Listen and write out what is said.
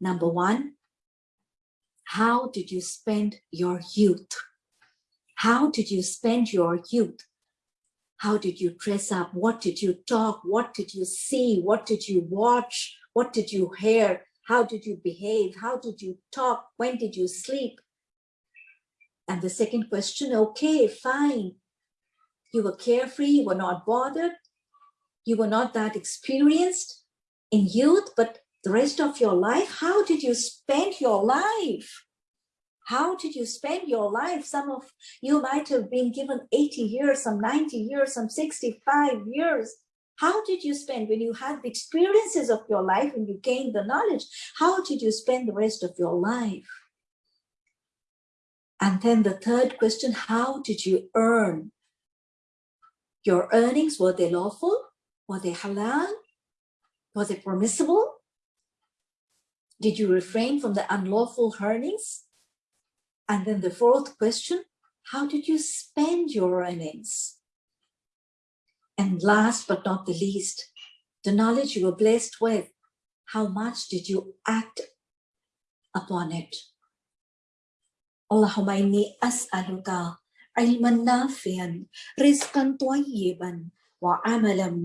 Number one, how did you spend your youth? How did you spend your youth? How did you dress up? What did you talk? What did you see? What did you watch? What did you hear? How did you behave? How did you talk? When did you sleep? And the second question, okay, fine. You were carefree, you were not bothered. You were not that experienced in youth, but the rest of your life, how did you spend your life? How did you spend your life? Some of you might have been given 80 years, some 90 years, some 65 years. How did you spend when you had the experiences of your life and you gained the knowledge? How did you spend the rest of your life? And then the third question, how did you earn? Your earnings, were they lawful? Were they halal? Was it permissible? Did you refrain from the unlawful earnings? And then the fourth question, how did you spend your earnings? And last but not the least, the knowledge you were blessed with, how much did you act upon it? Allahumma inni as'aluka ilman nafian, rizqan wa amalan.